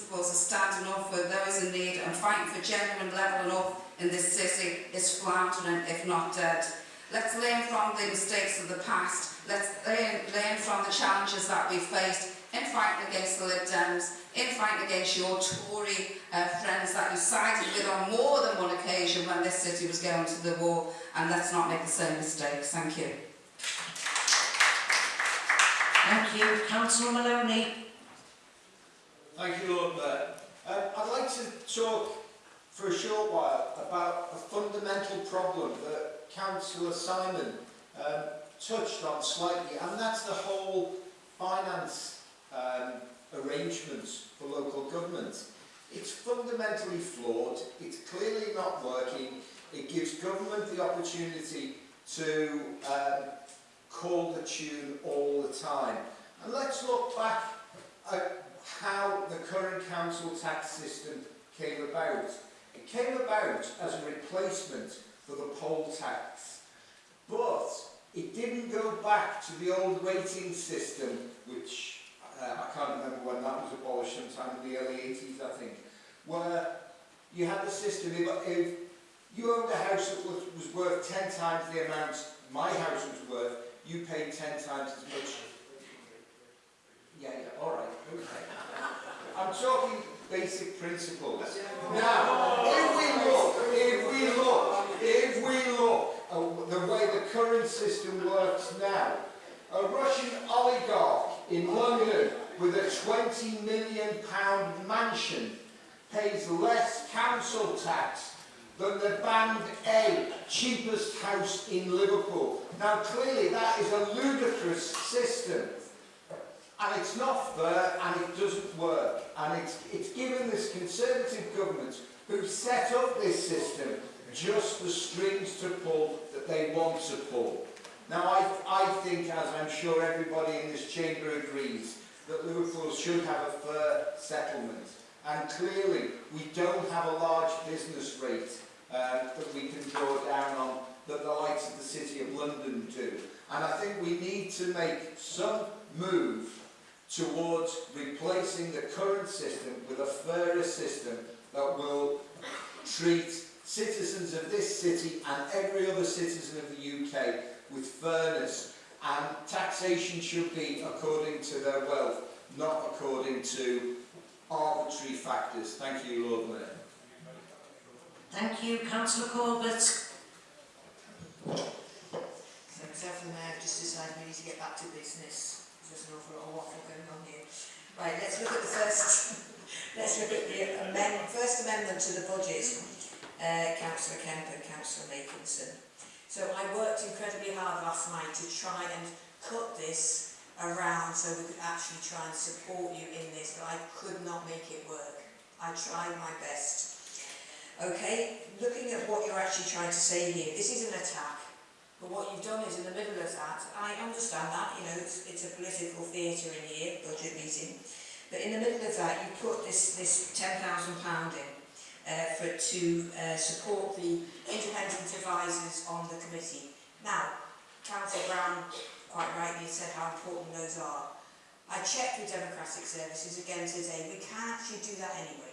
principles of standing up for those in need and fighting for genuine levelling up in this city is floundering, if not dead. Let's learn from the mistakes of the past. Let's learn, learn from the challenges that we faced in fighting against the Lib Dems, in fighting against your Tory uh, friends that you sided with on more than one occasion when this city was going to the war. And let's not make the same mistakes. Thank you. Thank you. Councillor Maloney. Thank you, Lord Mayor. Um, I'd like to talk for a short while about a fundamental problem that Councillor Simon um, touched on slightly, and that's the whole finance um, arrangements for local government. It's fundamentally flawed, it's clearly not working, it gives government the opportunity to um, call the tune all the time. And let's look back at how the current council tax system came about. It came about as a replacement for the poll tax. But it didn't go back to the old rating system, which uh, I can't remember when that was abolished, sometime in the early 80s, I think, where you had the system, if, you owned a house that was worth 10 times the amount my house was worth, you paid 10 times as much. Yeah, yeah, all right, okay. I'm talking basic principles. Now, if we look, if we look, if we look at the way the current system works now, a Russian oligarch in London with a 20 million pound mansion pays less council tax than the Band A cheapest house in Liverpool. Now clearly that is a ludicrous system and it's not fair and it doesn't work and it's, it's given this Conservative government who set up this system just the strings to pull that they want to pull. Now I, I think, as I'm sure everybody in this chamber agrees, that Liverpool should have a fair settlement and clearly we don't have a large business rate uh, that we can draw down on that the likes of the City of London do. And I think we need to make some move towards replacing the current system with a fairer system that will treat citizens of this city and every other citizen of the UK with fairness and taxation should be according to their wealth, not according to arbitrary factors. Thank you, Lord Mayor. Thank you. Councillor Corbett. So the Mayor have just decided we need to get back to business. There's an awful lot waffle going on here. Right, let's look at the first, let's look at the first amendment to the budget, uh, Councillor Kemp and Councillor Makinson. So I worked incredibly hard last night to try and cut this around so we could actually try and support you in this, but I could not make it work. I tried my best. Okay, looking at what you're actually trying to say here, this is an attack. But what you've done is in the middle of that, I understand that, you know, it's, it's a political theatre in here, budget meeting, but in the middle of that you put this, this £10,000 in uh, for, to uh, support the independent advisers on the committee. Now, Councillor Brown quite rightly said how important those are. I checked with Democratic Services again today, we can actually do that anyway.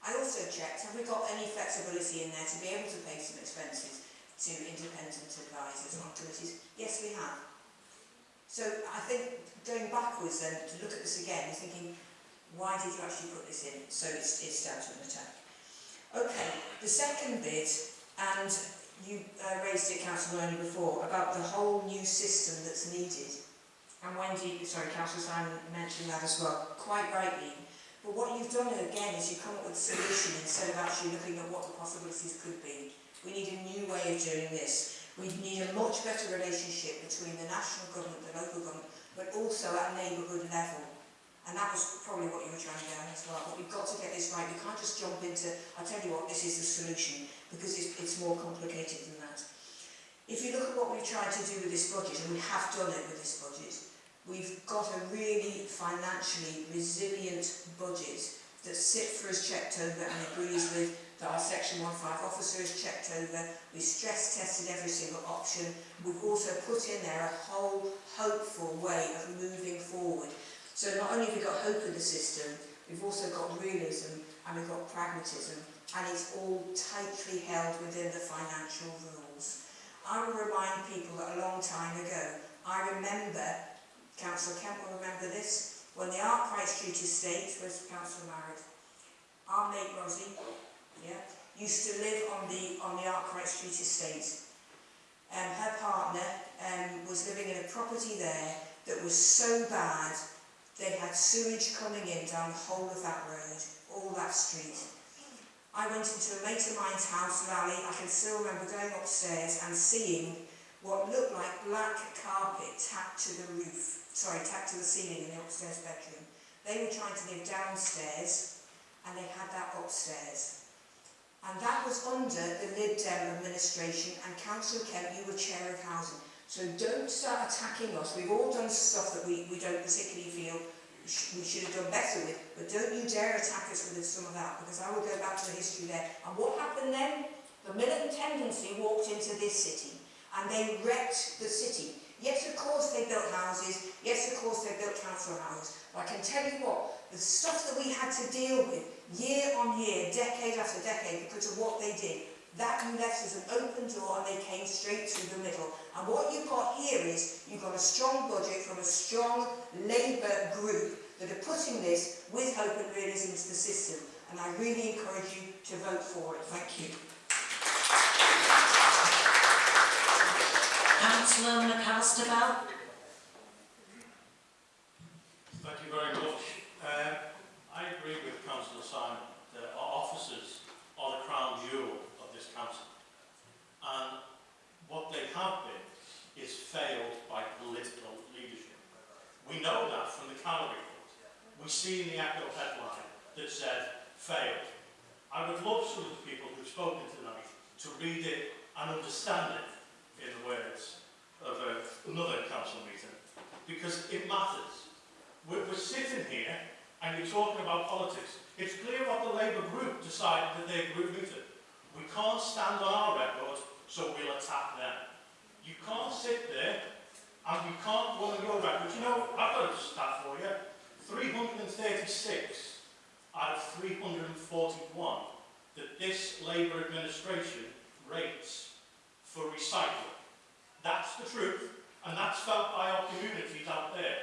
I also checked, have we got any flexibility in there to be able to pay some expenses? To independent advisors on committees? Yes, we have. So I think going backwards then to look at this again is thinking, why did you actually put this in? So it's, it's down to an attack. Okay, the second bit, and you uh, raised it, Councillor Loney, before, about the whole new system that's needed. And Wendy, sorry, Councillor Simon mentioned that as well, quite rightly. But what you've done again is you've come up with a solution instead of actually looking at what the possibilities could be. We need a new way of doing this. We need a much better relationship between the national government, the local government, but also at neighbourhood level. And that was probably what you were trying to get as well. But we've got to get this right. We can't just jump into, I'll tell you what, this is the solution, because it's, it's more complicated than that. If you look at what we've tried to do with this budget, and we have done it with this budget, we've got a really financially resilient budget that CIPFA checked over and agrees with that our Section 15 officers checked over. We stress tested every single option. We've also put in there a whole hopeful way of moving forward. So not only have we got hope in the system, we've also got realism and we've got pragmatism and it's all tightly held within the financial rules. I will remind people that a long time ago, I remember, Councillor Kemp will remember this, when the art price treaty was Councillor Marriott, our mate Rosie yeah, used to live on the on the Arkwright Street estate. Um, her partner um, was living in a property there that was so bad they had sewage coming in down the whole of that road, all that street. I went into a mate of mine's house, Lally, I can still remember going upstairs and seeing what looked like black carpet tacked to the roof, sorry, tacked to the ceiling in the upstairs bedroom. They were trying to live downstairs and they had that upstairs. And that was under the Lib Dem administration and Councillor Kemp, you were chair of housing. So don't start attacking us. We've all done stuff that we, we don't particularly feel we should have done better with, but don't you dare attack us with some of that, because I will go back to the history there. And what happened then? The militant tendency walked into this city, and they wrecked the city. Yes, of course they built houses. Yes, of course they built council houses. But I can tell you what, the stuff that we had to deal with year on year, decade after decade, because of what they did, that left as an open door and they came straight through the middle. And what you've got here is, you've got a strong budget from a strong Labour group that are putting this with hope and realism into the system. And I really encourage you to vote for it. Thank you. Councillor McAllister Bell. have been, is failed by political leadership. We know that from the Cannon report. We see in the ACO headline that said, failed. I would love some of the people who've spoken tonight to read it and understand it in the words of a, another council meeting, because it matters. We're, we're sitting here and you're talking about politics. It's clear what the Labour group decided that their group meeting. We can't stand on our record, so we'll attack them. You can't sit there and you can't go on your record. You know, I've got a stat for you. 336 out of 341 that this Labour administration rates for recycling. That's the truth, and that's felt by our communities out there.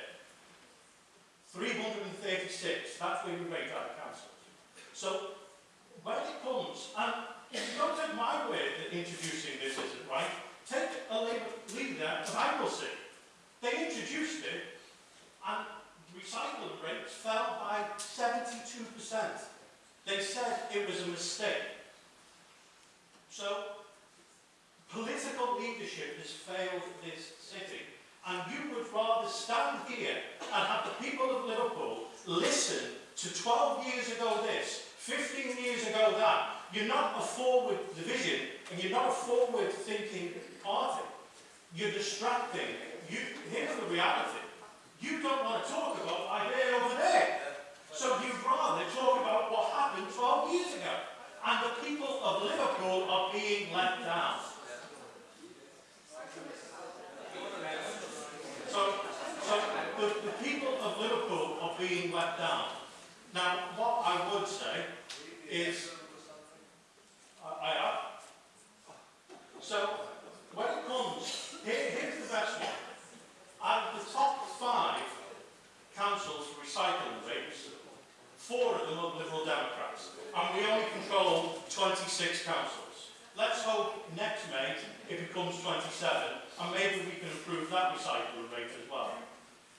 336, that's where we rate our councils. So, when it comes, and you don't take my word that introducing this isn't right, take a Labour leader to bankruptcy. They introduced it and recycling rates fell by 72%. They said it was a mistake. So, political leadership has failed this city. And you would rather stand here and have the people of Liverpool listen to 12 years ago this 15 years ago that. You're not a forward division and you're not a forward thinking party. You're distracting. You, here's the reality. You don't want to talk about idea over there. So you'd rather talk about what happened 12 years ago. And the people of Liverpool are being let down. So, so the, the people of Liverpool are being let down. Now, what I would say is, I, I. So, when it comes, here, here's the best one. Out of the top five councils for recycling rates, four of them are Liberal Democrats, and we only control 26 councils. Let's hope next May it becomes 27, and maybe we can improve that recycling rate as well.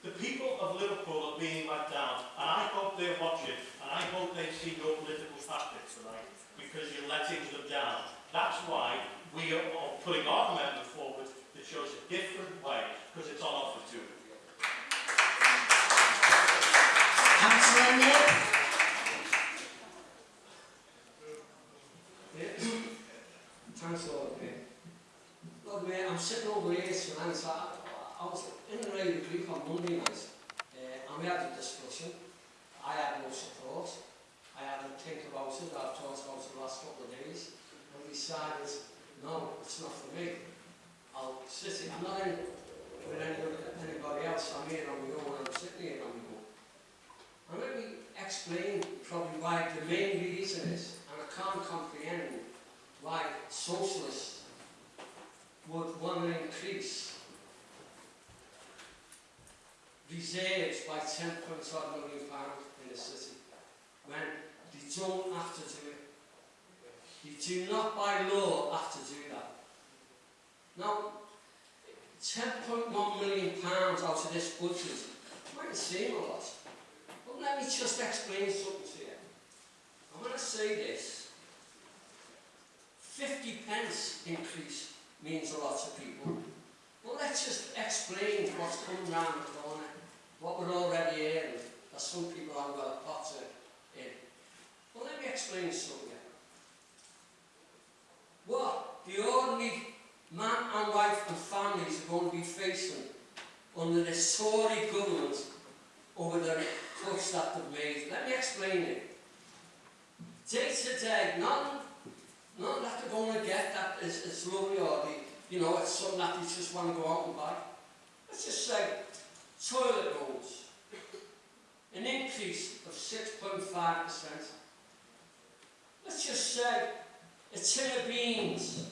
The people of Liverpool are being let down, and I hope they're watching, and I hope they see your political tactics tonight, because you're letting them down. That's why we are are putting our amendment forward that shows a different way, because it's on offer to them. Councillor Nick. Thanks a lot, mate. Look, mate, I'm sitting over here tonight, so I, I was in the Railway Creek on Monday night, uh, and we had a discussion. I had no support. I had to think about it, I've talked about it the last couple of days, and decided, no, it's not for me. I'll sit I'm in with anybody, else, I'm here on my own, I'm sitting here on my own. And let me explain explain probably why the main reason is, and I can't comprehend why socialists would want to increase reserves by 10 point odd million pounds in the city when they don't have to do it. You do not by law have to do that. Now, 10.1 million pounds out of this budget might seem a lot, but let me just explain something to you. And when I say this, 50 pence increase means a lot to people. Well, let's just explain what's coming round the corner, what we're already in, that some people haven't got a pot to in. Well, let me explain something. What the ordinary man and wife and families are going to be facing under this Tory government over the cuts that they've made. Let me explain it. Day to day, nothing, nothing that they're going to get that is, is lovely or you know, it's something that they just want to go out and buy. Let's just say toilet rolls, an increase of 6.5%. Let's just say a tin of beans,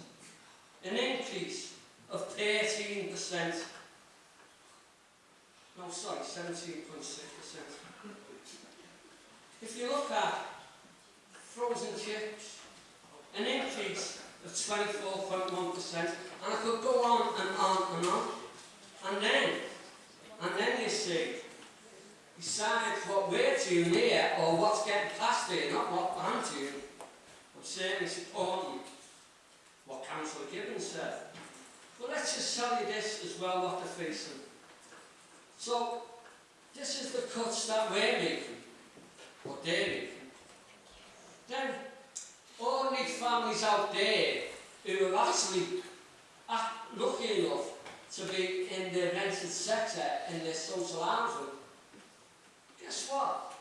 an increase of 13%. No, sorry, 17.6%. If you look at frozen chips, an increase of 24.1%, and I could go on and on and on. And then, and then you see, besides what we're doing here, or what's getting past here, not what I'm doing, I'm certainly supporting what Councillor Gibbons said. But let's just tell you this as well, what they're facing. So, this is the cuts that we're making, what they're making. Then, ordinary families out there who are actually act, lucky enough to be in the rented sector, in the social housing, guess what?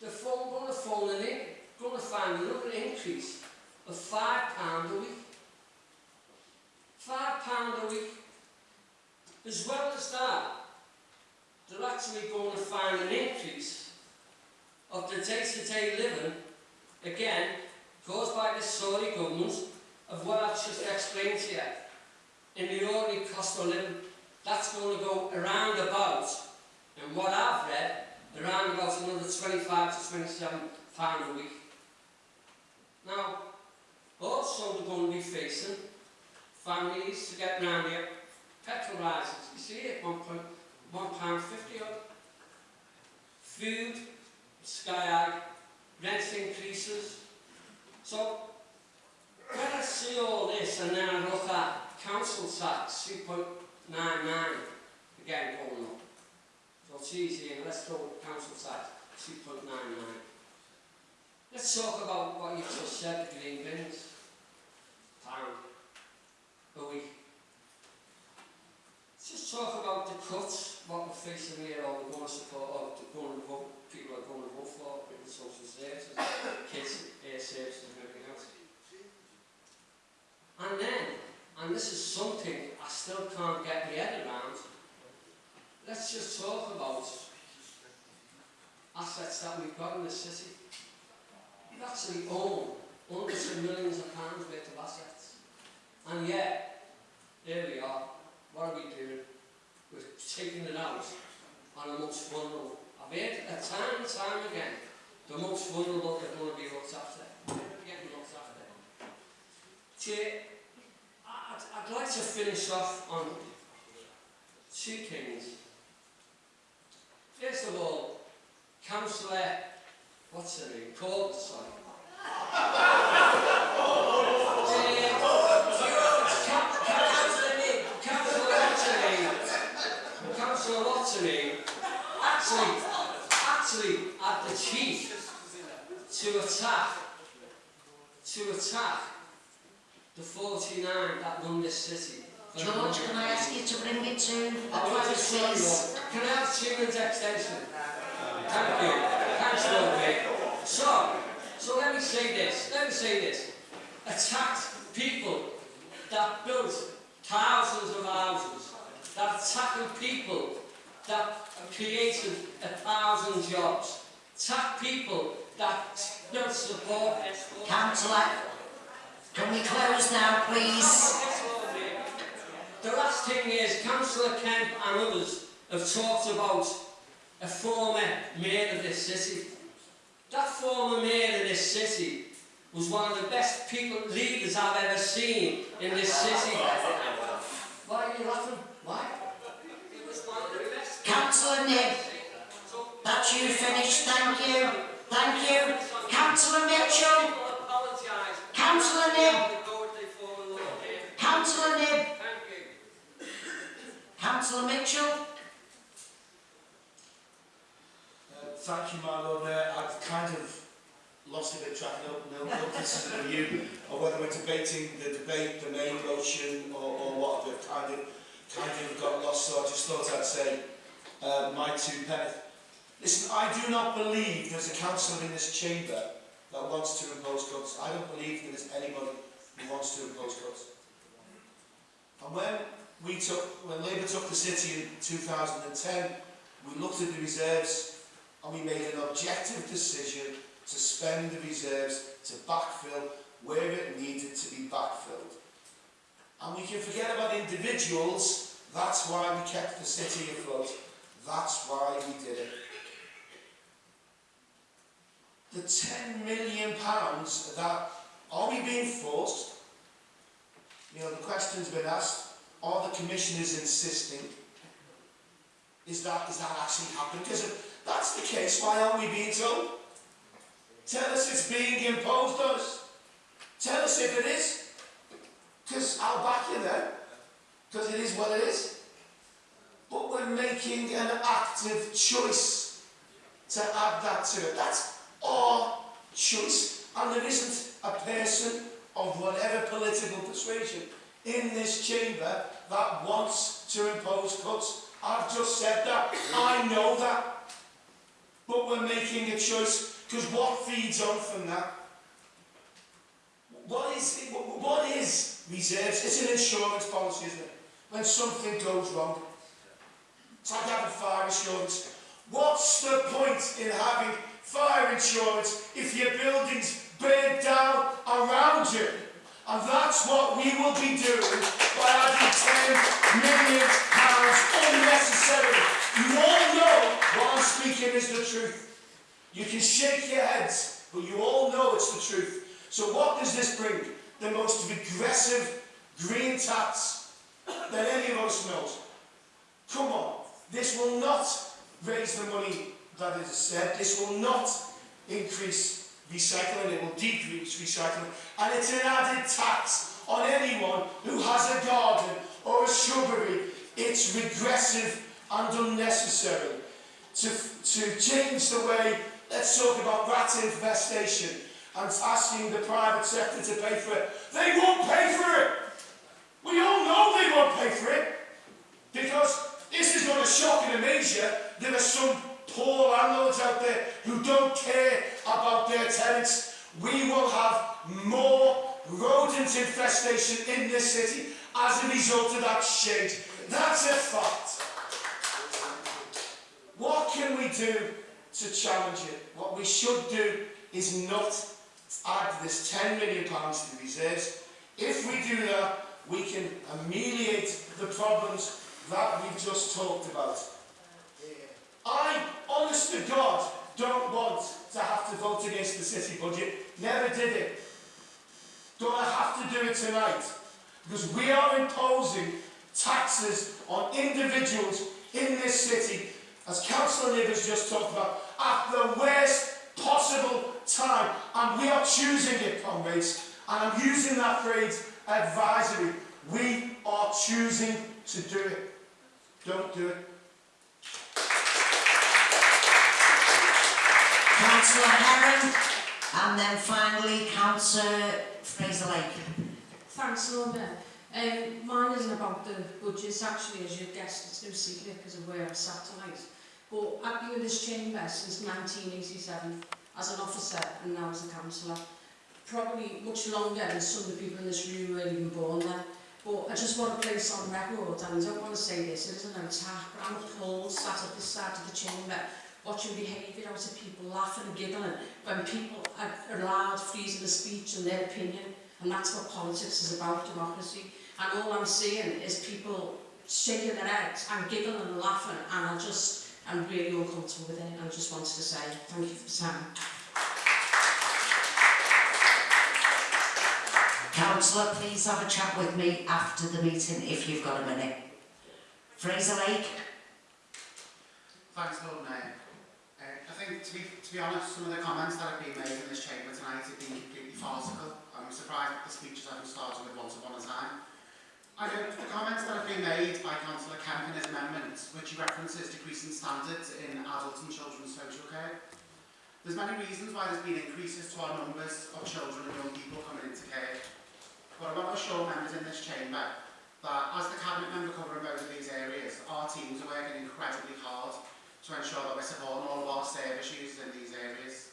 They're going to phone in, going to find another increase of £5 a week. Five pound a week. As well as that, they're actually going to find an increase of the day-to-day living, again, caused by the Tory government, of what I've just explained to you. In the ordinary cost of living, that's going to go around about, and what I've read, around about another 25 to 27 pound a week. Now, also they're going to be facing families to get round here, petrol rises, you see it, one point, one pound fifty odd. Food, sky high, rent increases. So, when I see all this and then I look at council tax, two point nine nine, again going up. So it's easy, and let's go with council tax, two point nine nine. Let's talk about what you just said, green bins. Pound a week. Just talk about the cuts, what we're facing here, or we're going support, or the going people are going to for the social services, kids, air services and everything else. And then, and this is something I still can't get my head around, let's just talk about assets that we've got in the city. We actually own hundreds of millions of pounds worth of assets. And yet, here we are. What are we doing? We're taking it out on the most vulnerable. I've heard it time and time again, the most vulnerable are going to be looked after. They're getting looked after. I'd, like to finish off on two things. First of all, Councillor, what's her name? Court, sorry. Councillor Lottery actually, actually had the cheek to attack, to attack the 49 that this city. George, can I ask you to bring it to a I want to close, show please? you. Can I have two minutes extension? Thank you. Thanks, Lord So, so let me say this. Let me say this. Attacked people that built thousands of houses, that attacking people that created a thousand jobs, attack people that don't support Councillor, can we close now, please? The last thing is, Councillor Kemp and others have talked about a former mayor of this city. That former mayor of this city was one of the best people, leaders I've ever seen in this city. Why are you laughing? Why? He was one of the best. Councillor Nibb, that's you finished, thank you. Thank you. Councillor Mitchell, Apologise. Councillor here. Councillor you. Councillor Mitchell. Uh, Thank you, my lord. Uh, I've kind of lost a bit of track. No, no, no criticism of you, or whether we're debating the debate, the main motion, or, or what. I've kind of, kind of got lost. So I just thought I'd say uh, my two pence. Listen, I do not believe there's a councillor in this chamber that wants to impose cuts. I don't believe there is anybody who wants to impose cuts. And when we took, when Labour took the city in 2010, we looked at the reserves and we made an objective decision to spend the reserves to backfill where it needed to be backfilled. And we can forget about individuals, that's why we kept the city afloat, that's why we did it. The 10 million pounds that, are we being forced? You know, the question's been asked, are the commissioners insisting? Is that, is that actually happening? Because if that's the case, why aren't we being told? Tell us it's being imposed on us. Tell us if it is. Because I'll back you then. Because it is what it is. But we're making an active choice to add that to it. That's our choice. And there isn't a person of whatever political persuasion in this chamber that wants to impose cuts. I've just said that. I know that. But we're making a choice because what feeds on from that? What is, what is reserves? It's an insurance policy, isn't it? When something goes wrong. It's like having fire insurance. What's the point in having fire insurance if your building's burned down around you? And that's what we will be doing by adding 10 million pounds unnecessarily. You all know what I'm speaking is the truth. You can shake your heads, but you all know it's the truth. So what does this bring? The most regressive green tax that any of us knows. Come on, this will not raise the money that is said. This will not increase recycling, it will decrease recycling. And it's an added tax on anyone who has a garden or a shrubbery. It's regressive and unnecessary. To, to change the way, let's talk about rat infestation and asking the private sector to pay for it. They won't pay for it. We all know they won't pay for it. Because this is not a shock amaze you. There are some poor landlords out there who don't care about their tenants. We will have more rodent infestation in this city as a result of that shade. That's a fact. What can we do to challenge it? What we should do is not add this 10 million pounds to the reserves. If we do that, we can ameliorate the problems that we've just talked about. I, honest to God, don't want to have to vote against the city budget. Never did it. Don't I have to do it tonight? Because we are imposing taxes on individuals in this city, as Councillor has just talked about, at the worst possible time. And we are choosing it, comrades. And I'm using that phrase, advisory. We are choosing to do it. Don't do it. Councillor Heron, and then finally Councillor Fraser Lake. Thanks, Lorna. Um, mine isn't about the budgets, actually, as you've guessed, it's no secret because of where I sat tonight. But I've been in this chamber since 1987 as an officer and now as a councillor. Probably much longer than some of the people in this room were even born then. But I just want to place on record, and I don't want to say this, it isn't an attack, but I'm appalled sat at this side of the chamber watching behaviour out of people laughing and giggling when people are allowed freedom of speech and their opinion. And that's what politics is about, democracy. And all I'm seeing is people shaking their heads and giggling and laughing and I just, I'm really uncomfortable with it and I just wanted to say thank you for the time. Councillor, please have a chat with me after the meeting if you've got a minute. Fraser Lake? Thanks, Lord Mayor. To be, to be honest, some of the comments that have been made in this chamber tonight have been completely farcical. I'm surprised that the speeches haven't started with once upon a time. I know the comments that have been made by Councillor Kemp in his amendment, which he references decreasing standards in adult and children's social care. There's many reasons why there's been increases to our numbers of children and young people coming into care. But I want to assure members in this chamber that as the Cabinet member covering both of these areas, our teams are working incredibly hard to ensure that we're supporting all of our service users in these areas.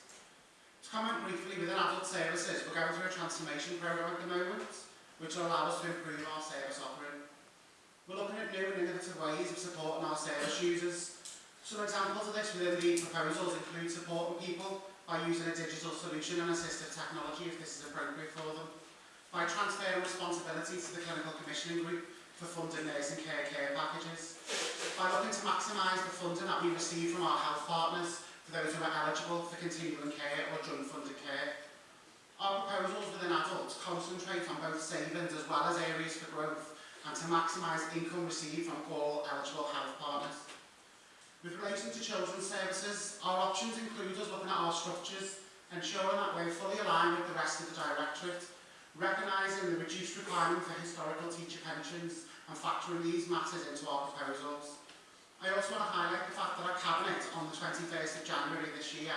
To comment briefly within adult services, we're going through a transformation programme at the moment, which will allow us to improve our service offering. We're looking at new and innovative ways of supporting our service users. Some examples of this within the proposals include supporting people by using a digital solution and assistive technology if this is appropriate for them, by transferring responsibility to the clinical commissioning group for funding nursing care care packages. By looking to maximise the funding that we receive from our health partners for those who are eligible for continuing care or joint funded care. Our proposals within adults concentrate on both savings as well as areas for growth and to maximise income received from all eligible health partners. With relation to children's services, our options include us looking at our structures, ensuring that we're fully aligned with the rest of the Directorate recognising the reduced requirement for historical teacher pensions and factoring these matters into our proposals. I also want to highlight the fact that our Cabinet, on the 21st of January this year,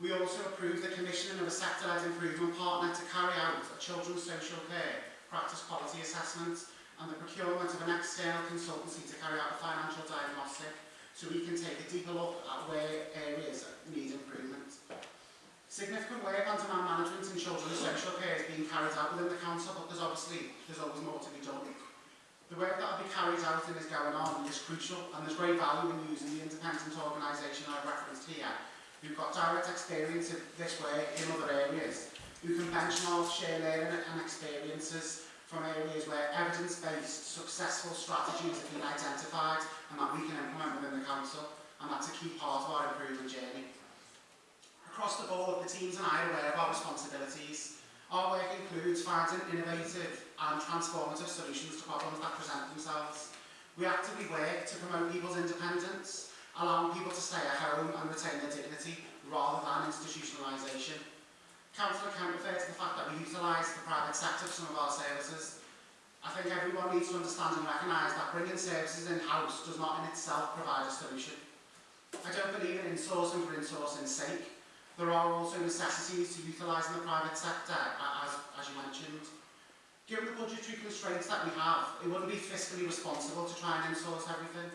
we also approved the commissioning of a sector-led improvement partner to carry out a children's social care practice quality assessment and the procurement of an external consultancy to carry out a financial diagnostic so we can take a deeper look at where areas need improvement. Significant work on demand management in children's sexual care is being carried out within the council, but there's obviously there's always more to be done. The work that will be carried out and is going on is crucial, and there's great value in using the independent organisation I've referenced here, who've got direct experience of this work in other areas, who can benchmark, share learning and experiences from areas where evidence-based successful strategies have been identified and that we can implement within the council, and that's a key part of our improvement journey across the board, the teams and I are aware of our responsibilities. Our work includes finding innovative and transformative solutions to problems that present themselves. We actively work to promote people's independence, allowing people to stay at home and retain their dignity rather than institutionalisation. Councillor Kemp referred to the fact that we utilise the private sector for some of our services. I think everyone needs to understand and recognise that bringing services in-house does not in itself provide a solution. I don't believe in insourcing for insourcing's sake, There are also necessities to utilise the private sector, as, as you mentioned. Given the budgetary constraints that we have, it wouldn't be fiscally responsible to try and insource everything.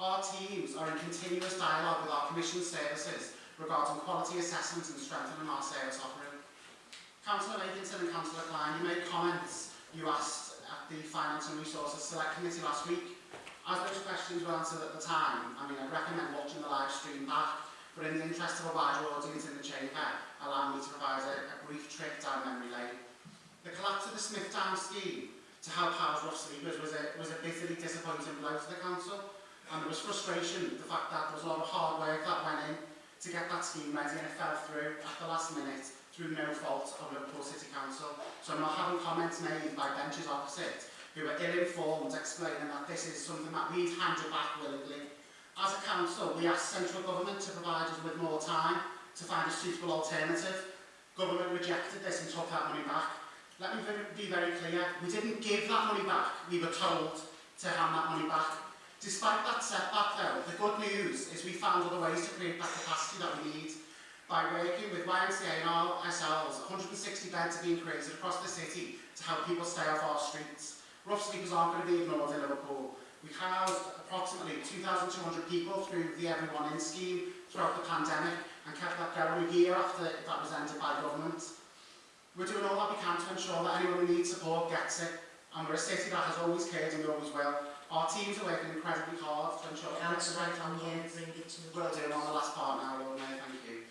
Our teams are in continuous dialogue with our Commission services regarding quality assessment and strengthening our service offering. Councillor Nathanson and Councillor Klein, you made comments you asked at the Finance and Resources Select Committee last week. As those questions were answered at the time, I mean, I recommend watching the live stream back But in the interest of a wider audience in the chamber, allow me to provide a, a brief trip down memory lane. The collapse of the Smithtown scheme to help house rough sleepers was a, was a bitterly disappointing blow to the council, and there was frustration the fact that there was a lot of hard work that went in to get that scheme ready and it fell through at the last minute through no fault of Liverpool City Council. So I'm not having comments made by benches opposite who were ill-informed explaining that this is something that we've handed back willingly As a council, we asked central government to provide us with more time to find a suitable alternative. Government rejected this and took that money back. Let me be very clear, we didn't give that money back, we were told to hand that money back. Despite that setback though, the good news is we found other ways to create that capacity that we need by working with YMCA and ourselves, 160 beds are being created across the city to help people stay off our streets. Rough sleepers aren't going to be ignored in Liverpool. We've housed approximately 2,200 people through the Everyone In scheme throughout the pandemic and kept that going a year after that was ended by government. We're doing all that we can to ensure that anyone who needs support gets it and we're a city that has always cared and we always will. Our teams are working incredibly hard to ensure that the right the... Will do, on the last part now, Lord Mayor, thank you.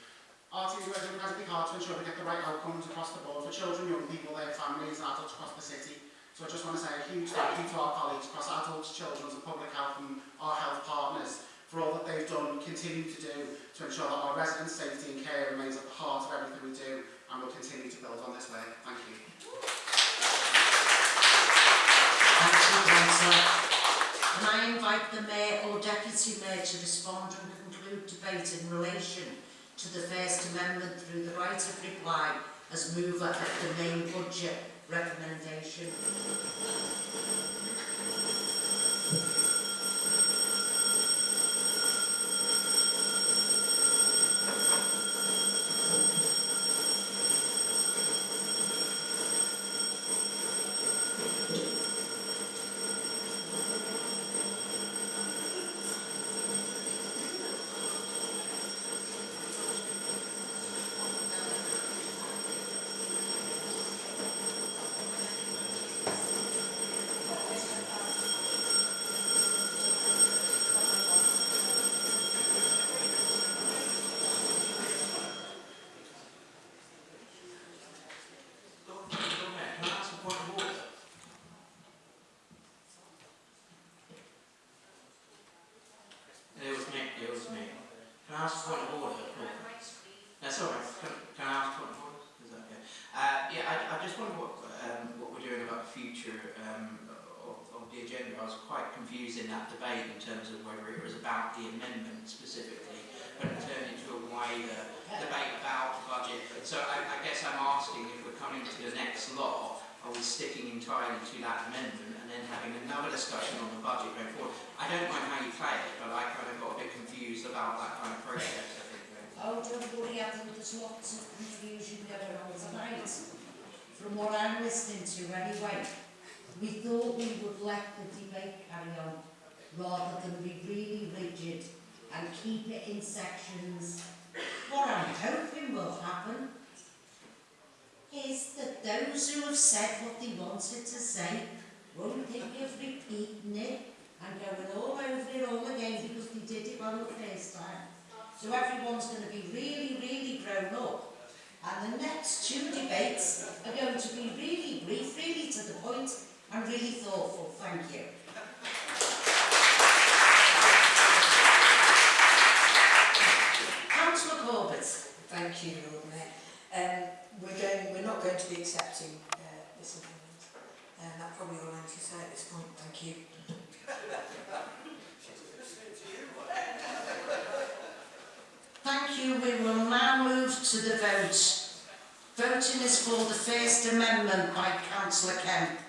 Our teams are working incredibly hard to ensure we get the right outcomes across the board for children, young people, their families, and adults across the city So I just want to say a huge thank you to our colleagues across adults, children's and public health and our health partners for all that they've done and continue to do to ensure that our residents' safety and care remains at the heart of everything we do and will continue to build on this way. Thank you. Thank you. Can I invite the mayor or deputy mayor to respond and conclude debate in relation to the First Amendment through the right of reply as mover of the main budget recommendation? Lord Lord Mayor, can I ask a point of order? It was me, it was me. Can I ask a point of order? That's all right. Can, can I ask a point of order? Is that okay? Uh, yeah, I, I just wonder what, um, what we're doing about the future um, of, of the agenda. I was quite confused in that debate in terms of whether it was about the amendment specifically, but it turned into a wider debate about the budget. So I, I guess I'm asking if we're coming to the next law, are we sticking entirely to that amendment and then having another discussion on the budget going forward? I don't mind how you play it, but I kind of got a bit confused about that kind of process, I think. Oh, don't worry, there's lots of confusion going on tonight. From what I'm listening to anyway, we thought we would let the debate carry on rather than be really rigid and keep it in sections. What I'm hoping will happen is that those who have said what they wanted to say won't think of repeating it and going all over it all again because they did it on the first time. So everyone's going to be really, really grown up. And the next two debates are going to be really brief, really to the point, and really thoughtful. Thank you. to uh, this amendment. And that's probably all I need to say at this point. Thank you. Thank you. We will now move to the vote. Voting is for the First Amendment by Councillor Kemp.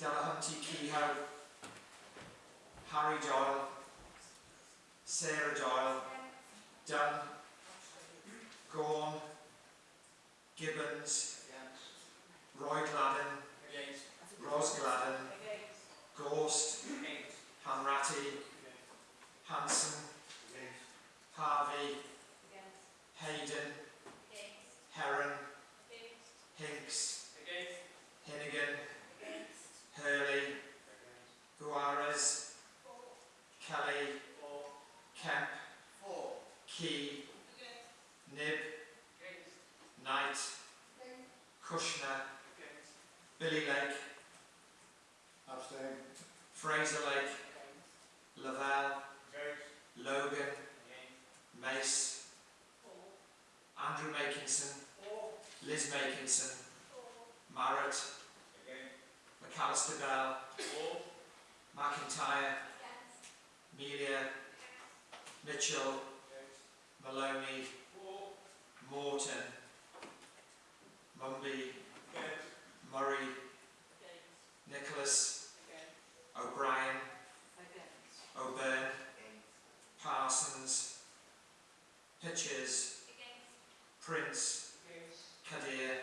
Delahunty Kehoe. Harry Doyle. Sarah Doyle. Dunn. Gorn. Gibbons. Roy Gladden. Ros Gladden. Gorst. Hanratty. Hanson. Harvey. Hayden. Heron. Hinks. Hinnigan. Hurley. Guares. Kelly. Kemp. Key. Nib. Knight. Kushner. Billy Lake. Abstain. Fraser Lake. Lavelle. Logan. Mace. Andrew Makinson. Liz Makinson. Barrett. McAllister Bell. McIntyre. Melia. Mitchell. Maloney. Morton. Mumby. Murray. Nicholas. O'Brien. O'Byrne. Parsons. Pitches. Prince. Kadir.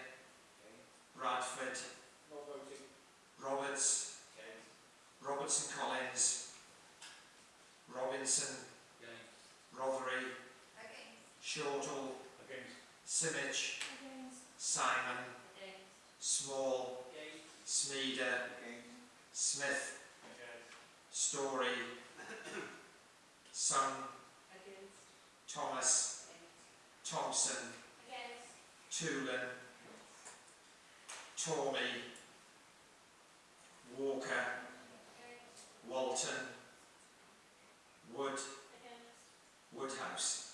Bradford. Roberts. Robertson Collins. Robinson. Rothery. Shortall. Simic. Simon. Small. Smeeder. Smith. Story. Sun. Thomas. Thompson. Toolan. Tormey. Walker. Walton. Wood. Woodhouse.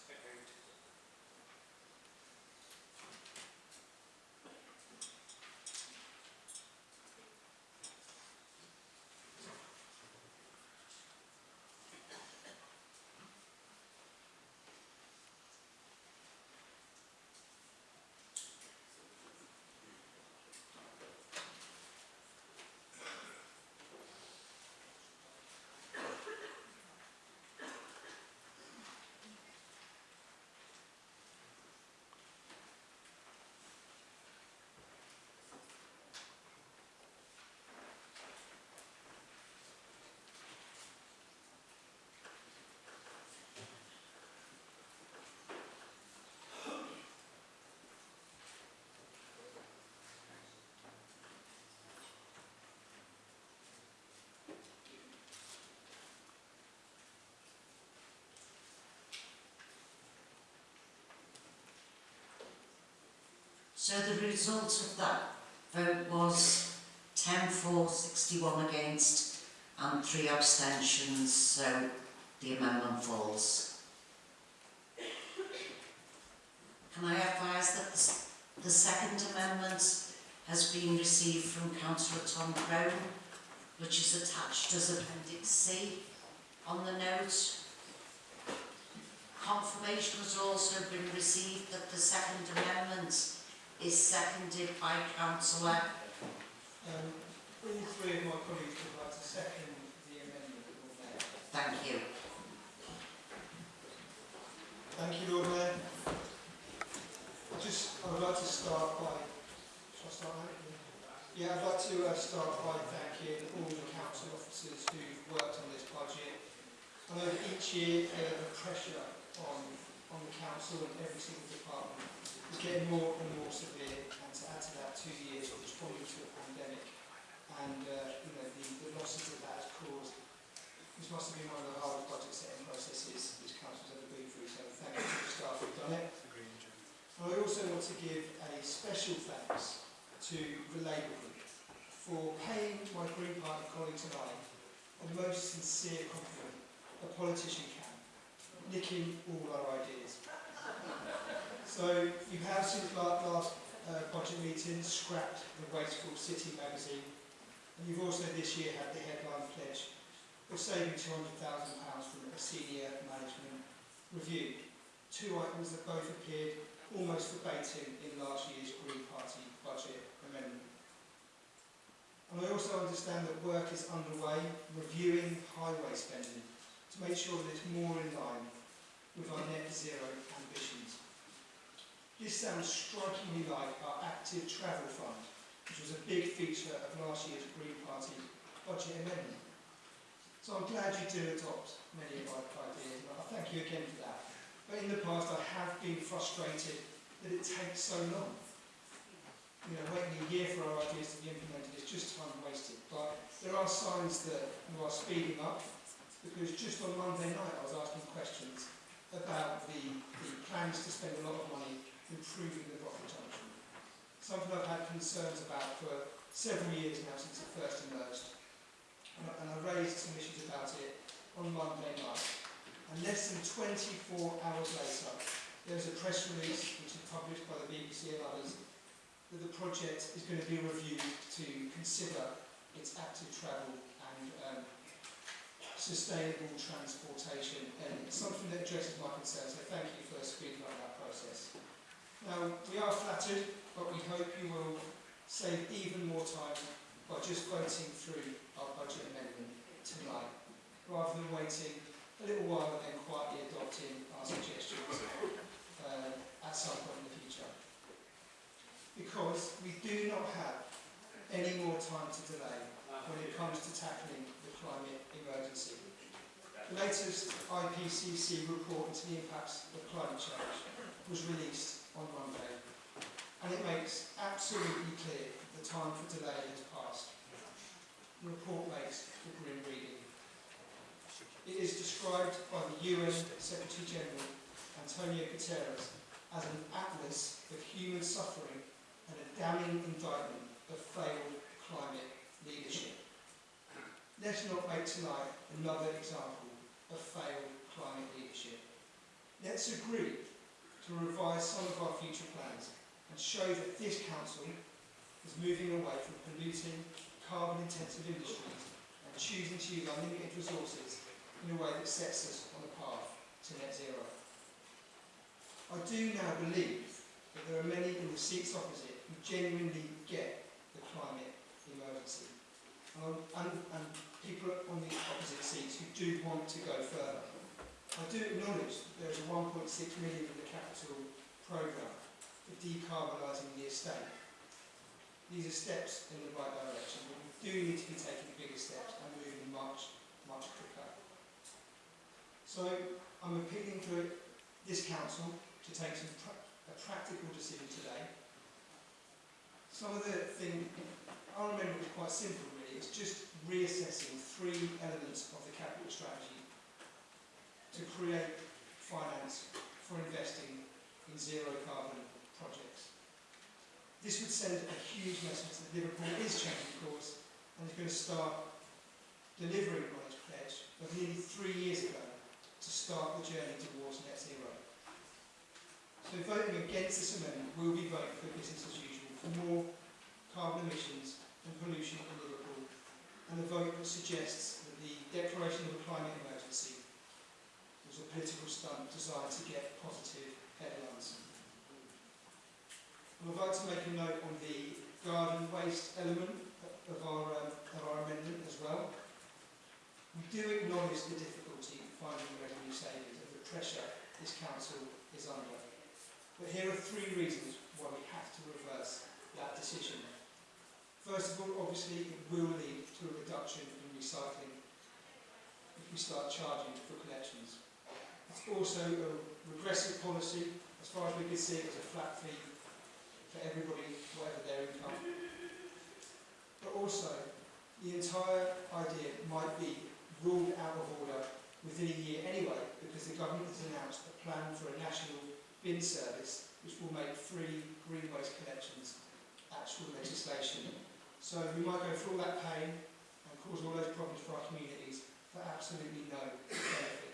So the result of that vote was 10 for, 61 against and 3 abstentions, so the amendment falls. Can I advise that the, second amendment has been received from Councillor Tom Crone, which is attached as Appendix C on the note. Confirmation has also been received that the second amendment is seconded by Councillor. Um, all three of my colleagues would like to second the amendment, Thank you. Thank you, Lord Mayor. I just, I would like to start by, shall I start now? Yeah, I'd like to uh, start by thanking all the council officers who've worked on this budget. I know that each year uh, the pressure on, on the council and every single department is getting more and more severe and to add to that two years of responding to a pandemic and uh, you know, the, the losses that that has caused. This must have been one of the hardest budget setting processes this council's ever been through, so thank you to the staff who've done it. I also want to give a special thanks to the Labour Group for paying my Green Party colleagues and I a most sincere compliment a politician can, nicking all our ideas. So you have since la- last uh, budget meeting scrapped the wasteful City magazine and you've also this year had the headline pledge of saving £200,000 from a senior management review. Two items that both appeared almost verbatim in last year's Green Party budget amendment. And I also understand that work is underway reviewing highway spending to make sure that it's more in line with our net zero ambitions. This sounds strikingly like our active travel fund, which was a big feature of last year's Green Party budget amendment. So I'm glad you do adopt many of our ideas, and I thank you again for that. But in the past I have been frustrated that it takes so long. You know, waiting a year for our ideas to be implemented is just time wasted. But there are signs that you are speeding up, because just on Monday night I was asking questions about the, the plans to spend a lot of money improving the Rocket Junction. Something I've had concerns about for several years now since it first emerged. And I, and I raised some issues about it on Monday night. And less than 24 hours later, there was a press release which was published by the BBC and others that the project is going to be reviewed to consider its active travel and um, sustainable transportation and something that addresses my concerns. So thank you for speeding up that process. Now, we are flattered, but we hope you will save even more time by just voting through our budget amendment tonight, rather than waiting a little while and then quietly adopting our suggestions uh, at some point in the future. Because we do not have any more time to delay when it comes to tackling the climate emergency. The latest IPCC report into the impacts of climate change was released on Monday, and it makes absolutely clear that the time for delay has passed. The report makes for grim reading. It is described by the UN Secretary General, Antonio Guterres, as an atlas of human suffering and a damning indictment of failed climate leadership. Let's not make tonight another example of failed climate leadership. Let's agree to revise some of our future plans and show that this council is moving away from polluting, carbon-intensive industries and choosing to use unlimited resources in a way that sets us on a path to net zero. I do now believe that there are many in the seats opposite who genuinely get the climate emergency. And, and, and people on the opposite seats who do want to go further. I do acknowledge that there's a 1.6 million in the capital programme for decarbonising the estate. These are steps in the right direction, but we do need to be taking bigger steps and moving much, much quicker. So I'm appealing to this council to take some pra- a practical decision today. Some of the thing I remember was quite simple really. It's just reassessing three elements of the capital strategy to create finance for investing in zero carbon projects. This would send a huge message that Liverpool is changing course and is going to start delivering on its pledge of nearly three years ago to start the journey towards net zero. So voting against this amendment will be voting for business as usual, for more carbon emissions and pollution in Liverpool, and a vote that suggests that the declaration of a climate emergency was a political stunt designed to get positive headlines. I would like to make a note on the garden waste element of our, um, of our amendment as well. We do acknowledge the difficulty in finding revenue savings and the pressure this council is under. But here are three reasons why we have to reverse that decision. First of all, obviously, it will lead to a reduction in recycling if we start charging for collections. Also a regressive policy, as far as we can see, it's a flat fee for everybody, whatever their income. But also, the entire idea might be ruled out of order within a year anyway, because the government has announced a plan for a national bin service which will make free green waste collections actual legislation. So we might go through all that pain and cause all those problems for our communities for absolutely no benefit.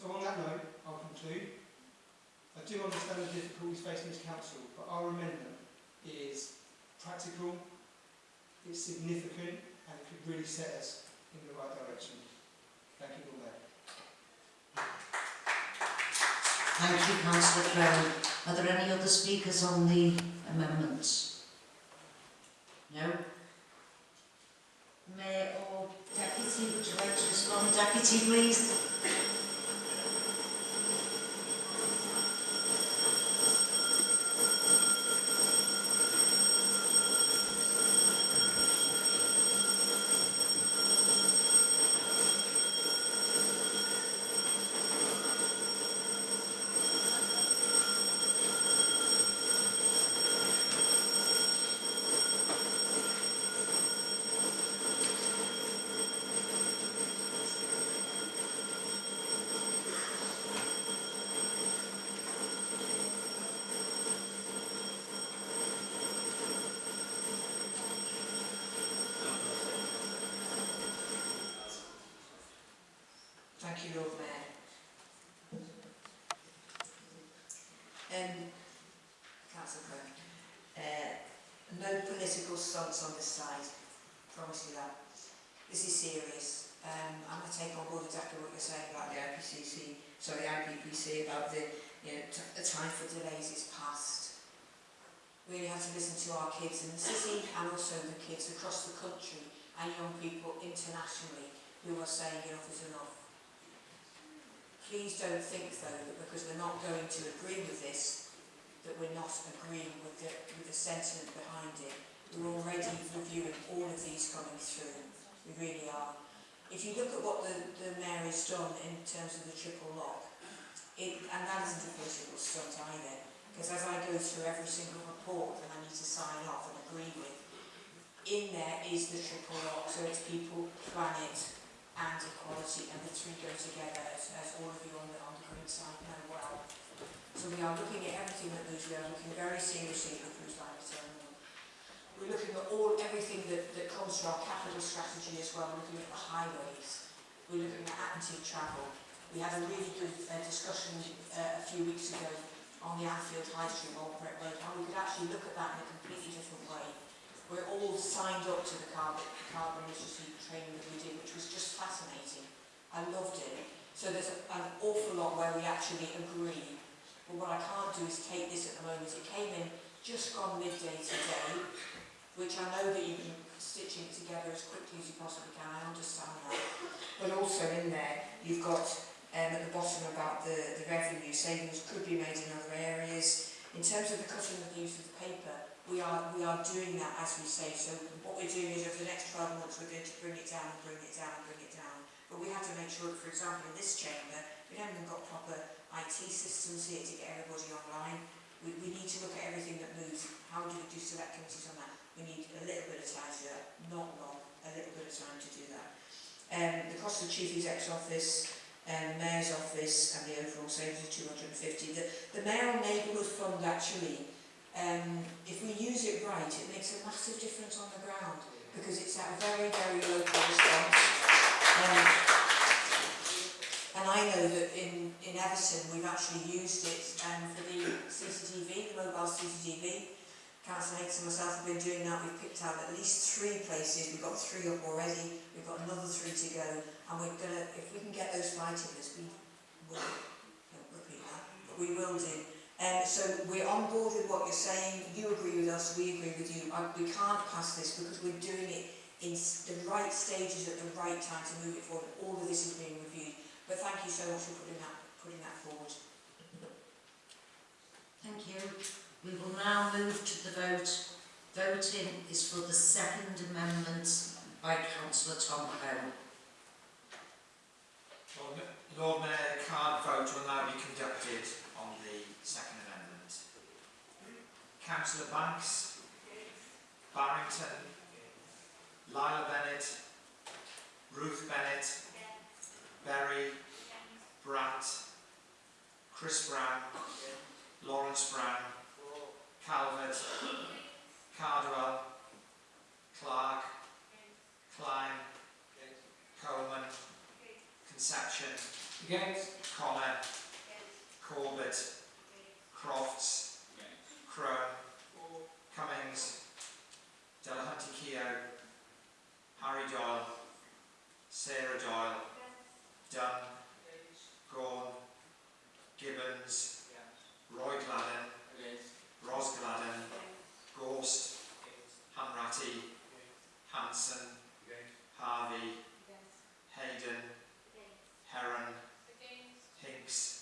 So on that note, I'll conclude. I do understand the difficulties facing this council, but our amendment is practical, it's significant, and it could really set us in the right direction. Thank you, Lord Mayor. Thank you, councillor Crowley. Are there any other speakers on the amendments? No? Mayor or deputy, would you like to respond? Deputy, please. Thank you, Lord Mayor. Um, Councillor Crowe. Uh, no on this side. Promise you that. This is serious. Um, I'm going to take on board exactly what you're saying about the IPCC, sorry, IPPC, about the, you know, the time for delays is past. We really have to listen to our kids in the city and also the kids across the country and young people internationally who are saying enough is enough. Please don't think though that because we're not going to agree with this, that we're not agreeing with the, with the sentiment behind it. We're already reviewing all of these coming through. We really are. If you look at what the, the mayor has done in terms of the triple lock, it, and that isn't a political stunt either, because as I go through every single report that I need to sign off and agree with, in there is the triple lock, so it's people, planet and equality, and the three go together, as, as all of you on the, on the green side know well. So we are looking at everything that moves, we are looking very seriously at the cruise line. we're looking at all everything that, that comes from our capital strategy as well. We're looking at the highways. We're looking at active travel. We had a really good uh, discussion uh, a few weeks ago on the Anfield High Street Old Brett Road, how we could actually look at that in a completely different way. We're all signed up to the carbon, carbon literacy training that we did, which was just fascinating. I loved it. So there's a, an awful lot where we actually agree. But what I can't do is take this at the moment. It came in just gone midday today. Which I know that you've been stitching it together as quickly as you possibly can. I understand that. But also in there, you've got um, at the bottom about the, the revenue savings could be made in other areas. In terms of the cutting of the use of the paper, we are, we are doing that as we say. So what we're doing is over the next 12 months, we're going to bring it down bring it down bring it down. But we have to make sure for example, in this chamber, we haven't even got proper IT systems here to get everybody online. We, we need to look at everything that moves. How do we do select committees on that? We need a little bit of time to do that, not long, a little bit of time to do that. Um, the cost of the chief exec's office, um, mayor's office and the overall savings of 250. The, the mayoral neighbourhood fund actually, um, if we use it right, it makes a massive difference on the ground because it's at a very, very local response. Um, and I know that in, in Everton we've actually used it um, for the CCTV, the mobile CCTV. Councillor Hanks and myself have been doing that. We've picked out at least three places. We've got three up already. We've got another three to go. And we're going to, if we can get those fly tickets, we will, don't repeat that, but we will do. Um, so we're on board with what you're saying. You agree with us, we agree with you. I, we can't pass this because we're doing it in the right stages at the right time to move it forward. All of this is being reviewed. But thank you so much for putting that, putting that forward. Thank you. We will now move to the vote. Voting is for the second amendment by councillor Tom Crone. Lord Lord Mayor, card vote will now be conducted on the second amendment. Councillor Banks, Barrington, Lila Bennett, Ruth Bennett, Berry, Brandt, Chris Brown, Lawrence Brown, Calvert, Cardwell, Clark, Klein, Coleman, Conception, Connor, Corbett, Crofts, Crone, Cummings, Delahunty Keogh, Harry Doyle, Sarah Doyle, Dunn, Gorn, Gibbons, Roy Gladden, Roz Gladden, Gorst, Hanratty, Hanson, Harvey, Hayden, Heron, Hinks,